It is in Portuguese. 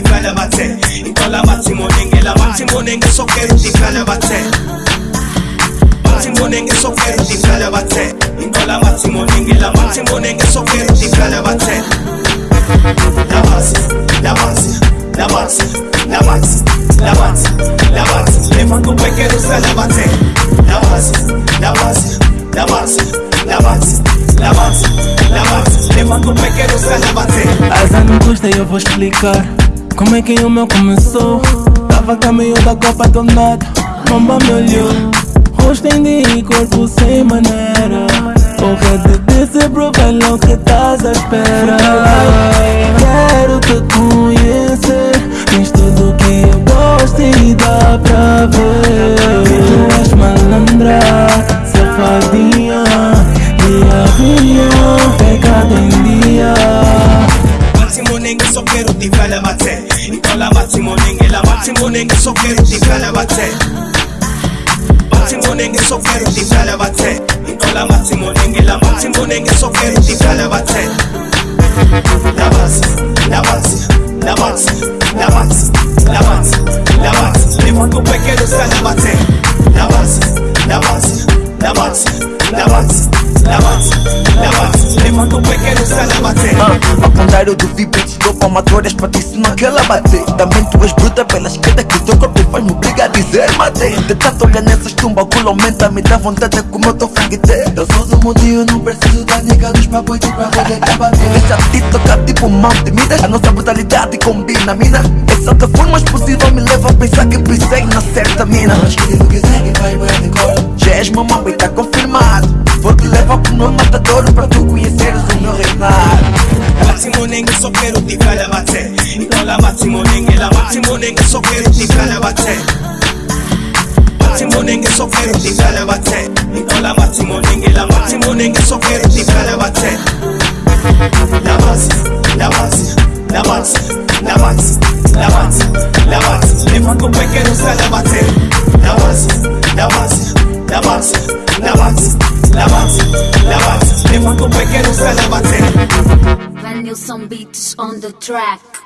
difala bathe ikhala bathi monengela bathi monenge sokere difala bathe. Bathi monenge sokere difala bathe. Ikhala bathi monengela bathi monenge sokere la bathe. Labazi labazi labazi labazi labazi labazi. Le o pé quero se labaze labaze labaze labaze labaze pé eu explicar Como é que o meu começou? Tava caminho da copa do nada. Mamba me olhou Rosto em e corpo sem maneira. Porra de disse bro, vai o que estás à espera? Quero te conhecer. Tens tudo que eu gosto e dá pra ver. Tu és malandra, safadinha Dia a ivala bathe iqala bathi ngonengela bathi ngonenge sokere ivala bathe bathi ngonenge sokere ivala bathe iqala bathi ngonengela bathi ngonenge sokere ivala bathe labazi labazi labazi la bater Ah, Ao contrário do Vibrit, dou palmatórias pra ti se não aquela bater Também tu és bruta pela esquerda que teu corpo faz me obrigar a dizer matei De tanto olhar nessas tumbas, o culo aumenta, me dá vontade de comer o teu franguete Eu sou do mundinho, não preciso da nega dos papoitos pra poder te bater Deixa te tocar tipo monte, miras a nossa brutalidade combina, mina. Essa outra forma possível me leva a pensar que pensei na certa mina. Mas que quiser que vai bué de cor. Já és mamão e tá confirmado. Vou te levar pro meu matadouro pra tu o reinado nenge sokera utigala bathe itola bathimonengela bathimonenge sokera utigala bathe bathimonenge sokera utigala bathe itola bathimonengela bathimonenge sokera utigala bathe labazi labazi labazi labazi labazi labazi levanto pequeno sala bathe labazi labazi labazi labazi labazi labazi levanto pequeno sala bathe new some beats on the track.